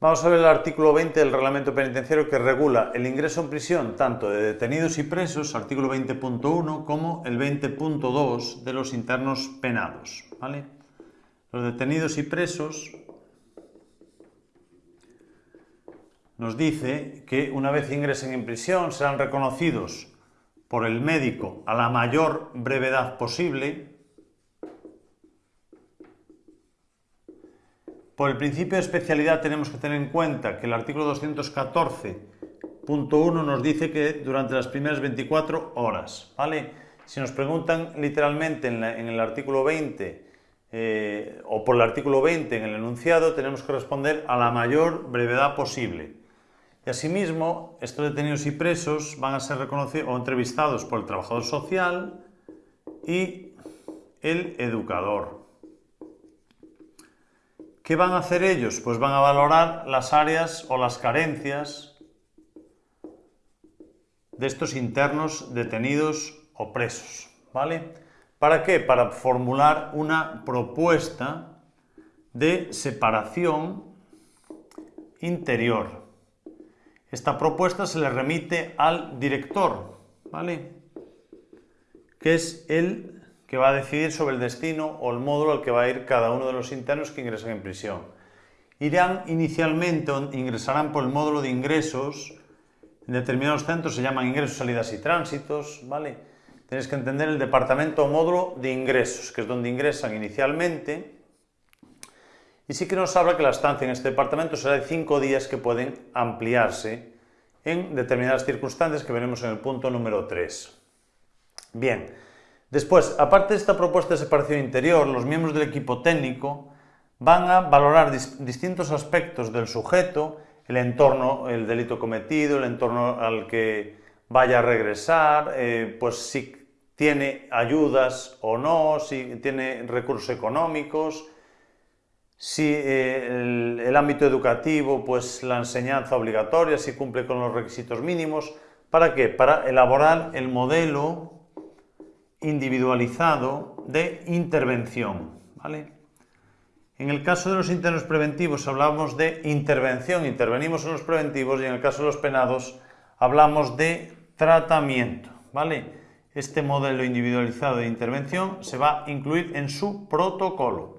Vamos a ver el artículo 20 del reglamento penitenciario que regula el ingreso en prisión tanto de detenidos y presos, artículo 20.1, como el 20.2 de los internos penados. ¿vale? Los detenidos y presos nos dice que una vez ingresen en prisión serán reconocidos por el médico a la mayor brevedad posible Por el principio de especialidad tenemos que tener en cuenta que el artículo 214.1 nos dice que durante las primeras 24 horas, ¿vale? Si nos preguntan literalmente en, el artículo 20 eh, o por el artículo 20 en el enunciado, tenemos que responder a la mayor brevedad posible. Y asimismo, estos detenidos y presos van a ser reconocidos o entrevistados por el trabajador social y el educador. ¿Qué van a hacer ellos? Pues van a valorar las áreas o las carencias de estos internos detenidos o presos, ¿vale? ¿Para qué? Para formular una propuesta de separación interior. Esta propuesta se le remite al director, ¿vale? Que es el que va a decidir sobre el destino o el módulo al que va a ir cada uno de los internos que ingresan en prisión. Irán inicialmente, ingresarán por el módulo de ingresos, en determinados centros se llaman ingresos, salidas y tránsitos, ¿vale? Tenéis que entender el departamento o módulo de ingresos, que es donde ingresan inicialmente, y sí que nos habla que la estancia en este departamento será de cinco días que pueden ampliarse en determinadas circunstancias que veremos en el punto número 3. Bien, Después, aparte de esta propuesta de separación interior, los miembros del equipo técnico van a valorar distintos aspectos del sujeto, el entorno, el delito cometido, el entorno al que vaya a regresar, eh, pues si tiene ayudas o no, si tiene recursos económicos, si eh, el, el, ámbito educativo, pues la enseñanza obligatoria, si cumple con los requisitos mínimos. ¿Para qué? Para elaborar el modelo individualizado de intervención. ¿vale? En el caso de los internos preventivos hablamos de intervención, intervenimos en los preventivos y en el caso de los penados hablamos de tratamiento. ¿vale? Este modelo individualizado de intervención se va a incluir en su protocolo.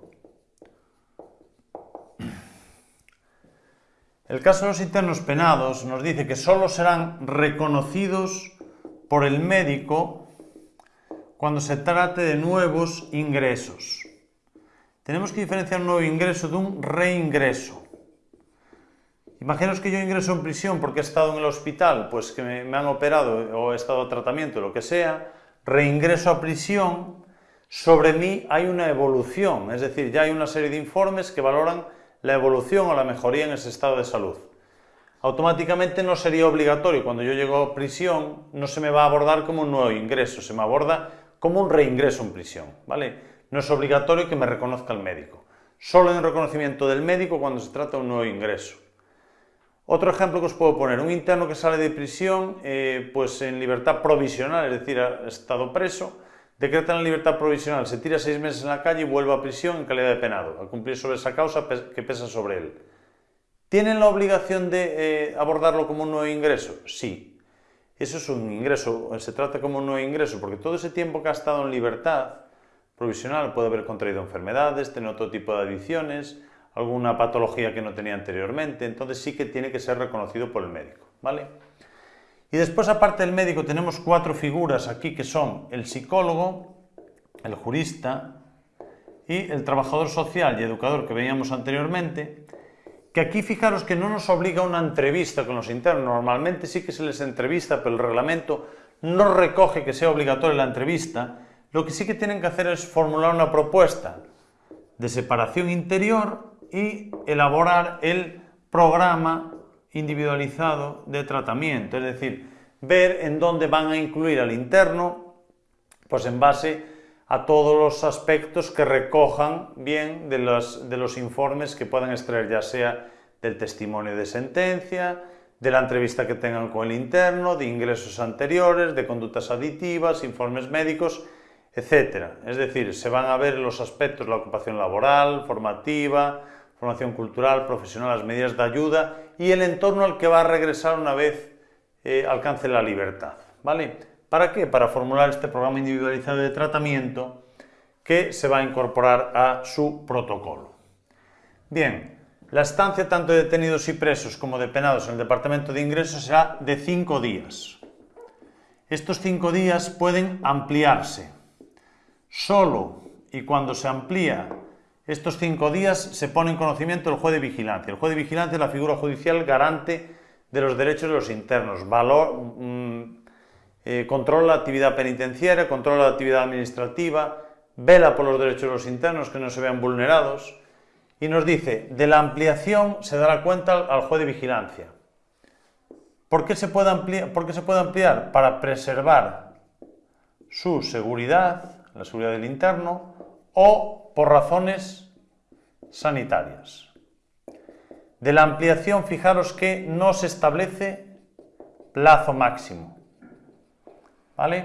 El caso de los internos penados nos dice que solo serán reconocidos por el médico cuando se trate de nuevos ingresos. Tenemos que diferenciar un nuevo ingreso de un reingreso. Imaginaos que yo ingreso en prisión porque he estado en el hospital, pues que me, han operado o he estado a tratamiento, lo que sea, reingreso a prisión, sobre mí hay una evolución, es decir, ya hay una serie de informes que valoran la evolución o la mejoría en ese estado de salud. Automáticamente no sería obligatorio, cuando yo llego a prisión, no se me va a abordar como un nuevo ingreso, se me aborda como un reingreso en prisión, ¿vale? No es obligatorio que me reconozca el médico. Solo en reconocimiento del médico cuando se trata de un nuevo ingreso. Otro ejemplo que os puedo poner, un interno que sale de prisión eh, pues en libertad provisional, es decir, ha estado preso, decreta la libertad provisional, se tira seis meses en la calle y vuelve a prisión en calidad de penado, a cumplir sobre esa causa que pesa sobre él. ¿Tienen la obligación de eh, abordarlo como un nuevo ingreso? Sí, eso es un ingreso, se trata como un nuevo ingreso, porque todo ese tiempo que ha estado en libertad provisional puede haber contraído enfermedades, tener otro tipo de adicciones, alguna patología que no tenía anteriormente, entonces sí que tiene que ser reconocido por el médico, ¿vale? Y después, aparte del médico, tenemos cuatro figuras aquí que son el psicólogo, el jurista y el trabajador social y educador que veíamos anteriormente, que aquí fijaros que no nos obliga a una entrevista con los internos, normalmente sí que se les entrevista, pero el reglamento no recoge que sea obligatoria la entrevista, lo que sí que tienen que hacer es formular una propuesta de separación interior y elaborar el programa individualizado de tratamiento, es decir, ver en dónde van a incluir al interno, pues en base a todos los aspectos que recojan bien de los, de los informes que puedan extraer, ya sea del testimonio de sentencia, de la entrevista que tengan con el interno, de ingresos anteriores, de conductas aditivas, informes médicos, etc. Es decir, se van a ver los aspectos de la ocupación laboral, formativa, formación cultural, profesional, las medidas de ayuda y el entorno al que va a regresar una vez eh, alcance la libertad. ¿Vale? ¿Para qué? Para formular este programa individualizado de tratamiento que se va a incorporar a su protocolo. Bien, la estancia tanto de detenidos y presos como de penados en el Departamento de Ingresos será de cinco días. Estos cinco días pueden ampliarse. Solo y cuando se amplía estos cinco días se pone en conocimiento el juez de vigilancia. El juez de vigilancia es la figura judicial garante de los derechos de los internos. Valor, mm, eh, controla la actividad penitenciaria, controla la actividad administrativa, vela por los derechos de los internos que no se vean vulnerados y nos dice, de la ampliación se dará cuenta al juez de vigilancia. ¿Por qué se puede ampliar? ¿Por qué se puede ampliar? Para preservar su seguridad, la seguridad del interno, o por razones sanitarias. De la ampliación, fijaros que no se establece plazo máximo. ¿Vale?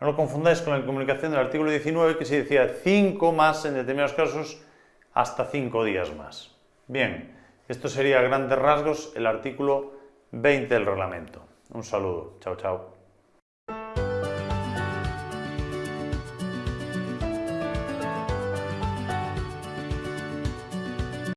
No lo confundáis con la comunicación del artículo 19 que se decía 5 más en determinados casos hasta cinco días más. Bien, esto sería a grandes rasgos el artículo 20 del reglamento. Un saludo. Chao, chao.